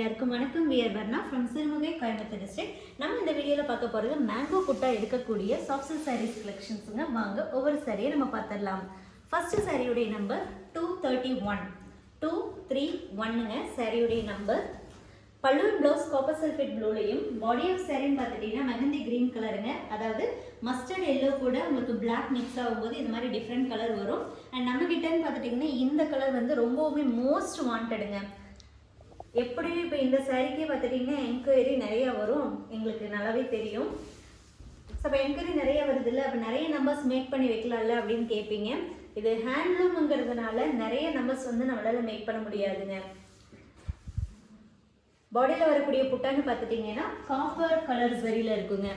எல்லாருக்கும் வணக்கம். We're Varna from Sirumugai Coimbatore district நம்ம இந்த வீடியோவில் பார்க்க போகிறது மேங்கோ குட்டா இருக்கக்கூடிய சாஃப்ட் சாரீஸ் கலெக்ஷன்ஸுங்க வாங்க ஒவ்வொரு சாரியை நம்ம பார்த்துடலாம். ஃபர்ஸ்ட் சாரியுடைய number two thirty one two three ஒன்னுங்க சாரியுடைய நம்பர் பல்லூர் ப்ளவுஸ் காப்பர் சல்ஃபேட் ப்ளூலையும் பாடி ஆஃப் சாரின்னு பார்த்துட்டிங்கன்னா மெஹந்தி க்ரீன் கலருங்க அதாவது மஸ்டர்ட் எல்லோ கூட உங்களுக்கு பிளாக் மிக்ஸ் ஆகும்போது இது மாதிரி டிஃப்ரெண்ட் கலர் வரும். அண்ட் நம்மகிட்டன்னு பார்த்துட்டிங்கன்னா இந்த கலர் வந்து ரொம்பவுமே மோஸ்ட் வாண்டடுங்க எப்படியும் இப்போ இந்த சாரீக்கே பார்த்துட்டிங்கன்னா என்கொயரி நிறைய வரும். எங்களுக்கு நல்லாவே தெரியும். ஸோ இப்போ என்கொயரி நிறைய வருது இல்லை அப்போ நிறைய நம்பர்ஸ் மேக் பண்ணி வைக்கலாம்ல அப்படின்னு கேட்பீங்க இது ஹேண்ட்லூம்ங்கிறதுனால நிறைய நம்பர்ஸ் வந்து நம்மளால் மேக் பண்ண முடியாதுங்க. பாடியில் வரக்கூடிய புட்டான்னு பார்த்துட்டிங்கன்னா காப்பர் கலர் சரியில் இருக்குங்க.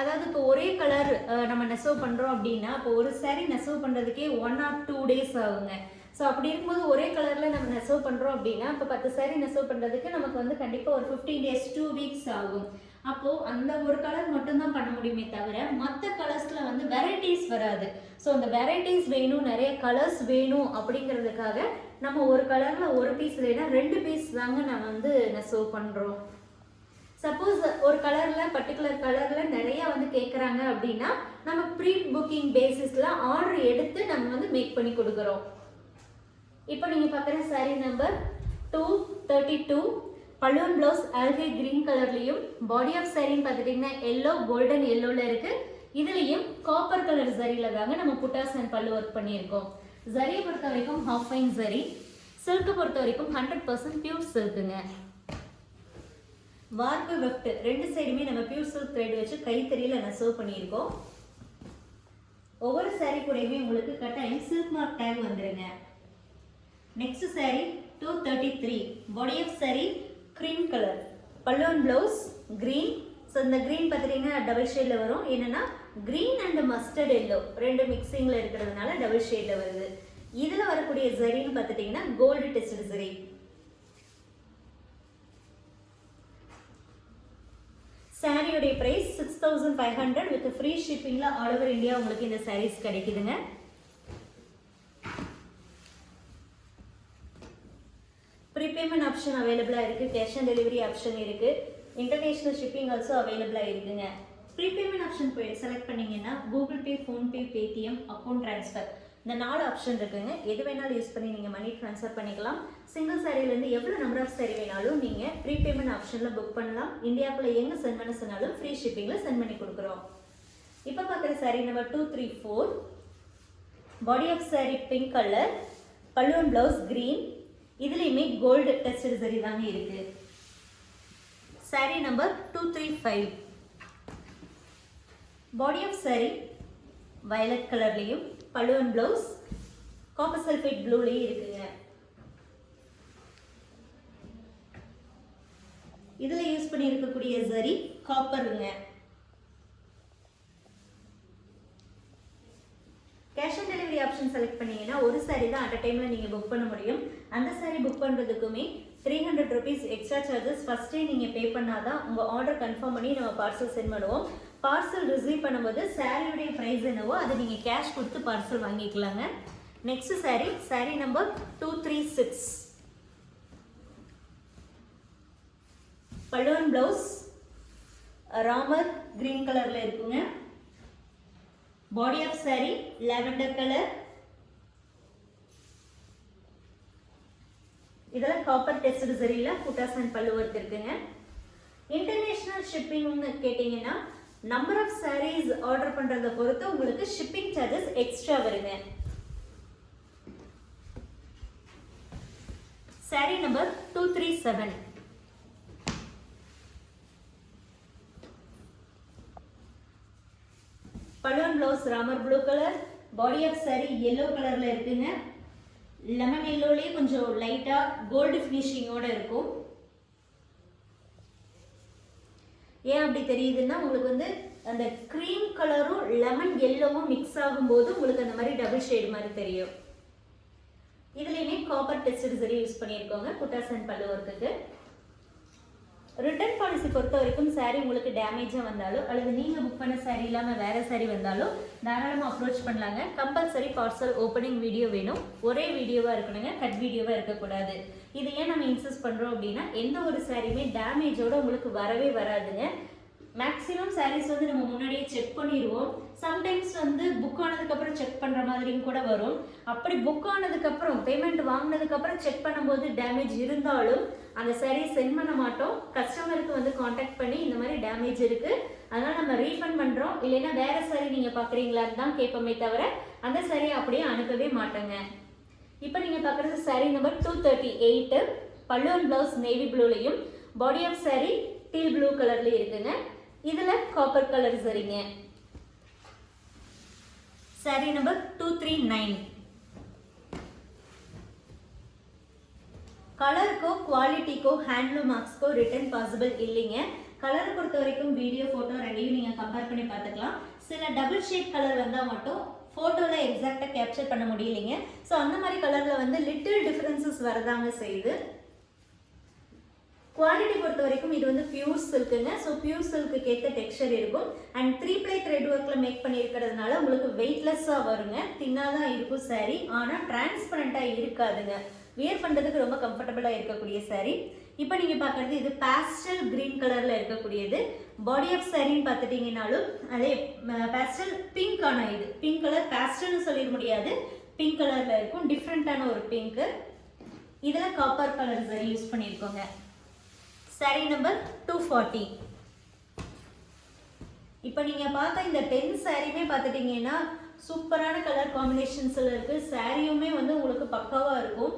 அதாவது இப்போ ஒரே கலர் நம்ம நெசவு பண்ணுறோம் அப்படின்னா இப்போ ஒரு saree நெசவு பண்ணுறதுக்கே ஒன் ஆர் டூ டேஸ் ஆகுங்க. ஸோ அப்படி இருக்கும்போது ஒரே கலரில் நம்ம நெசவு பண்ணுறோம் அப்படின்னா இப்போ பத்து சாரி நெசவு பண்ணுறதுக்கு நமக்கு வந்து கண்டிப்பாக ஒரு ஃபிஃப்டீன் டேஸ் டூ வீக்ஸ் ஆகும். அப்போது அந்த ஒரு கலர் மட்டும்தான் பண்ண முடியுமே தவிர மற்ற கலர்ஸில் வந்து வெரைட்டிஸ் வராது. ஸோ அந்த வெரைட்டிஸ் வேணும் நிறைய கலர்ஸ் வேணும் அப்படிங்கிறதுக்காக நம்ம ஒரு கலரில் ஒரு பீஸ் இல்லைன்னா ரெண்டு பீஸ் தாங்க நம்ம வந்து நெசவு பண்ணுறோம் சப்போஸ் ஒரு கலரில் பர்டிகுலர் கலரில் நிறையா வந்து கேட்குறாங்க அப்படின்னா நம்ம ப்ரீ புக்கிங் பேசிஸில் ஆர்டர் எடுத்து நம்ம வந்து மேக் பண்ணி கொடுக்குறோம். இப்போ நீங்கள் பார்க்குற sari number two thirty two balloon blouse algae green கலர்லேயும் பாடி ஆஃப் சாரின்னு பார்த்துட்டிங்கன்னா எல்லோ கோல்டன் எல்லோவில் இருக்குது இதுலேயும் காப்பர் கலர் சரியில் தாங்க நம்ம புட்டாஸ் அண்ட் பல்லு ஒர்க் பண்ணியிருக்கோம். ஜரியை பொறுத்த வரைக்கும் ஹாஃப் ஃபைன் ஜரி சில்க்கு பொறுத்த வரைக்கும் ஹண்ட்ரட் பர்சன்ட் பியூர் சில்க்குங்க வார்ப்பு வெஃப்ட். ரெண்டு சைடுமே நம்ம பியூர் சில்க் த்ரெட் வச்சு கைத்தறியில் நெசவு பண்ணியிருக்கோம். ஒவ்வொரு saree கூடயுமே உங்களுக்கு கட்டாயம் சில்க் மார்க் டேக் வந்துடுங்க next saree two thirty three body of saree cream colour பல்லுவன் ப்ளவுஸ் க்ரீன் ஸோ இந்த க்ரீன் பார்த்துட்டிங்கன்னா டபுள் ஷேடில் வரும். என்னென்னா க்ரீன் அண்ட் மஸ்டர்ட் எல்லோ ரெண்டு மிக்சிங்கில் இருக்கிறதுனால டபுள் ஷேடில் வருது. இதில் வரக்கூடிய ஜரின்னு பார்த்துட்டிங்கன்னா கோல்டு டெஸ்ட் ஜரி சாரியுடைய price six thousand five hundred with free ஷிப்பிங்கில் all over India உங்களுக்கு இந்த சாரீஸ் கிடைக்குதுங்க. பேமெண்ட் ஆப்ஷன் அவைலபிளாக இருக்குது கேஷ் ஆன் டெலிவரி ஆப்ஷன் இருக்குது இன்டர்நேஷ்னல் ஷிப்பிங் ஆல்சோ அவைலபிளாக இருக்குங்க. ப்ரீபேமெண்ட் ஆப்ஷன் போய் செலக்ட் பண்ணீங்கன்னா Google Pay PhonePe Paytm account transfer இந்த நாலு ஆப்ஷன் இருக்குங்க. எது வேணாலும் யூஸ் பண்ணி நீங்கள் மணி ட்ரான்ஸ்ஃபர் பண்ணிக்கலாம். சிங்கிள் சாரிலேருந்து எவ்வளோ நம்பர் ஆஃப் சாரி வேணாலும் நீங்கள் ப்ரீபேமெண்ட் ஆப்ஷனில் புக் பண்ணலாம். இந்தியாவுக்குள்ள எங்கே சென்ட் பண்ண சொன்னாலும் ஃப்ரீ ஷிப்பிங்கில் சென்ட் பண்ணி கொடுக்குறோம். இப்போ பார்க்குற sari number two three four body off sari pink colour பல்லுவன் ப்ளவுஸ் க்ரீன் இதுலேயுமே கோல்டு டெஸ்டட் சரி தாங்க இருக்குது sari number two three five body off sari violet கலர்லேயும் பழுவன் ப்ளவுஸ் காப்பர் சல்ஃபேட் ப்ளூலேயும் இருக்குங்க. இதில் யூஸ் பண்ணி இருக்கக்கூடிய சரி காப்பருங்க cash on delivery option select பண்ணீங்கன்னா ஒரு சாரி தான் அட் அ டைமில் நீங்கள் புக் பண்ண முடியும். அந்த sari book பண்ணுறதுக்குமே three hundred rupees extra charges ஃபஸ்ட்டே நீங்கள் பே பண்ணால் தான் உங்கள் ஆர்டர் கன்ஃபார்ம் பண்ணி நம்ம பார்சல் சென்ட் பண்ணுவோம். பார்சல் ரிசீவ் பண்ணும்போது சாரியுடைய ப்ரைஸ் என்னவோ அதை நீங்கள் கேஷ் கொடுத்து பார்சல் வாங்கிக்கலாங்க. Next sari sari number two three six பல்லுவன் ப்ளவுஸ் ராமர் க்ரீன் கலரில் இருக்குங்க. Body of sari lavender colour இதெல்லாம் காப்பர் டெஸ்ட் சரியில் புட்டாஸ் அண்ட் பல்லு ஒர்க் இருக்குங்க. இன்டர்நேஷ்னல் ஷிப்பிங்னு கேட்டிங்கன்னா நம்பர் ஆஃப் சாரீஸ் ஆர்டர் பண்ணுறத பொறுத்து உங்களுக்கு ஷிப்பிங் சார்ஜஸ் எக்ஸ்ட்ரா வருங்க. Sari number two three seven balloon blouse Ramar blue colour body of sari yellow கலரில் இருக்குங்க. லெமன் எல்லோலேயே கொஞ்சம் லைட்டாக கோல்டு ஃபினிஷிங்கோட இருக்கும். ஏன் அப்படி தெரியுதுன்னா உங்களுக்கு வந்து அந்த க்ரீம் கலரும் லெமன் எல்லோவும் மிக்ஸ் ஆகும்போது உங்களுக்கு அந்த மாதிரி டபுள் ஷேடு மாதிரி தெரியும். இதுலேயுமே காப்பர் டெஸ்ட் சரி யூஸ் பண்ணியிருக்கோங்க குட்டாசன் பல்லு ஒர்க்குக்கு ரிட்டர்ன் பாலிசி பொறுத்த வரைக்கும் சாரீ உங்களுக்கு டேமேஜாக வந்தாலோ அல்லது நீங்கள் புக் பண்ண சாரீ இல்லாமல் வேறு சாரீ வந்தாலோ தாராளமாக அப்ரோச் பண்ணலாங்க. கம்பல்சரி பார்சல் ஓப்பனிங் வீடியோ வேணும். ஒரே வீடியோவாக இருக்கணுங்க. கட் வீடியோவாக இருக்கக்கூடாது. இது ஏன் நம்ம இன்சிஸ்ட் பண்ணுறோம் அப்படின்னா எந்த ஒரு சாரியுமே டேமேஜோடு உங்களுக்கு வரவே வராதுங்க. மேக்ஸிமம் சாரீஸ் வந்து நம்ம முன்னாடியே செக் பண்ணிடுவோம் சம்டைம்ஸ் வந்து புக் ஆனதுக்கப்புறம் செக் பண்ணுற மாதிரியும் கூட வரும். அப்படி புக் ஆனதுக்கப்புறம் பேமெண்ட் வாங்கினதுக்கப்புறம் செக் பண்ணும்போது டேமேஜ் இருந்தாலும் அந்த சாரீ சென்ட் பண்ண மாட்டோம். கஸ்டமருக்கு வந்து காண்டாக்ட் பண்ணி இந்த மாதிரி டேமேஜ் இருக்குது அதனால் நம்ம ரீஃபண்ட் பண்ணுறோம் இல்லைன்னா வேறு சாரீ நீங்கள் பார்க்குறீங்களான்னு தான் கேட்போமே தவிர அந்த சாரியை அப்படியே அனுப்பவே மாட்டோங்க. இப்போ நீங்கள் பார்க்குறது sari number two thirty eight பல்லு and blouse navy ப்ளூலையும் body of sari teal blue கலர்லேயும் இருக்குங்க. இதில் காப்பர் கலர் சரிங்க sari number two three nine கலருக்கோ குவாலிட்டிக்கோ ஹேண்ட்லூம் மார்க்ஸ்க்கோ ரிட்டர்ன் பாசிபிள் இல்லைங்க. கலர் பொறுத்த வரைக்கும் வீடியோ ஃபோட்டோ ரெண்டையும் நீங்கள் கம்பேர் பண்ணி பார்த்துக்கலாம். சில டபுள் ஷேட் கலர் வந்தால் மட்டும் ஃபோட்டோவில் எக்ஸாக்டாக கேப்சர் பண்ண முடியலைங்க. ஸோ அந்த மாதிரி கலரில் வந்து லிட்டில் டிஃப்ரென்சஸ் வரதாங்க செய்யுது. குவாலிட்டி பொறுத்த வரைக்கும் இது வந்து பியூர் சில்க்குங்க ஸோ பியூர் சில்க்கு ஏற்ற டெக்ஸ்சர் இருக்கும். அண்ட் த்ரீ ப்ளை த்ரெட் ஒர்க்கில் மேக் பண்ணியிருக்கிறதுனால உங்களுக்கு வெயிட்லெஸ்ஸாக வருங்க. தின்னாக தான் இருக்கும் saree. ஆனால் டிரான்ஸ்பரண்ட்டாக இருக்காதுங்க. வியர் பண்ணுறதுக்கு ரொம்ப கம்ஃபர்டபுளாக இருக்கக்கூடிய saree. இப்போ நீங்கள் பார்க்குறது இது பேஸ்டல் க்ரீன் கலரில் இருக்கக்கூடியது. பாடி ஆஃப் சாரின்னு பார்த்துட்டிங்கனாலும் அதே பேஸ்டல் பிங்க்கான இது. பிங்க் கலர் பேஸ்டல்னு சொல்லிட முடியாது. பிங்க் கலரில் இருக்கும். டிஃப்ரெண்ட்டான ஒரு பிங்க்கு இதில் காப்பர் கலர் சரி யூஸ் பண்ணியிருக்கோங்க சாரி நம்பர் டூ ஃபார்ட்டி இப்போ நீங்கள் பார்த்த இந்த டென் சாரியுமே பார்த்துட்டிங்கன்னா சூப்பரான கலர் காம்பினேஷன்ஸில் இருக்குது சாரியுமே வந்து உங்களுக்கு பக்காவாக இருக்கும்.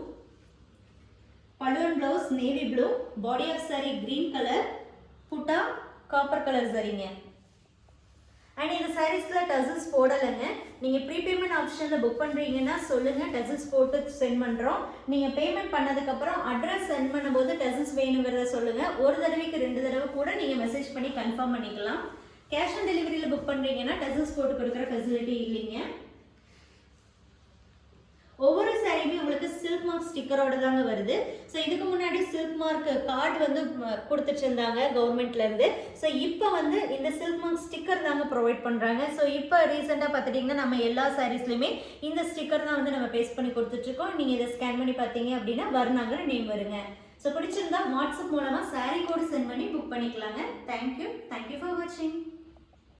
Balloon blouse navy blue body of sari green colour புட்டா காப்பர் கலர் சரிங்க அண்ட் இந்த சாரீஸில் டசல்ஸ் போடலைங்க. நீங்கள் ப்ரீபேமெண்ட் ஆப்ஷனில் புக் பண்ணுறீங்கன்னா சொல்லுங்கள் டசல்ஸ் போட்டு சென்ட் பண்ணுறோம் நீங்கள் பேமெண்ட் பண்ணதுக்கப்புறம் அட்ரஸ் சென்ட் பண்ணும்போது டசல்ஸ் வேணுங்கிறத சொல்லுங்கள் ஒரு தடவைக்கு ரெண்டு தடவை கூட நீங்கள் மெசேஜ் பண்ணி கன்ஃபார்ம் பண்ணிக்கலாம். கேஷ் ஆன் டெலிவரியில் புக் பண்ணுறீங்கன்னா டசல்ஸ் போட்டு கொடுக்குற ஃபெசிலிட்டி இல்லைங்க. ஒவ்வொரு சாரியுமே உங்களுக்கு சில்க் மார்க் ஸ்டிக்கரோட தாங்க வருது. ஸோ இதுக்கு முன்னாடி சில்க் மார்க் கார்டு வந்து கொடுத்துட்டு இருந்தாங்க கவர்மெண்ட்லேருந்து ஸோ இப்போ வந்து இந்த சில்க் மார்க் ஸ்டிக்கர் தாங்க ப்ரொவைட் பண்ணுறாங்க ஸோ இப்போ ரீசெண்டாக பார்த்துட்டிங்கன்னா நம்ம எல்லா சாரீஸ்லையுமே இந்த ஸ்டிக்கர் தான் வந்து நம்ம பேஸ்ட் பண்ணி கொடுத்துட்ருக்கோம் நீங்கள் இதை ஸ்கேன் பண்ணி பார்த்தீங்க அப்படின்னா வர்ணாங்கிற நேம் வருங்க. ஸோ பிடிச்சிருந்தா வாட்ஸ்அப் மூலமாக சாரீ கோடு சென்ட் பண்ணி புக் பண்ணிக்கலாங்க. Thank you thank you for வாட்சிங்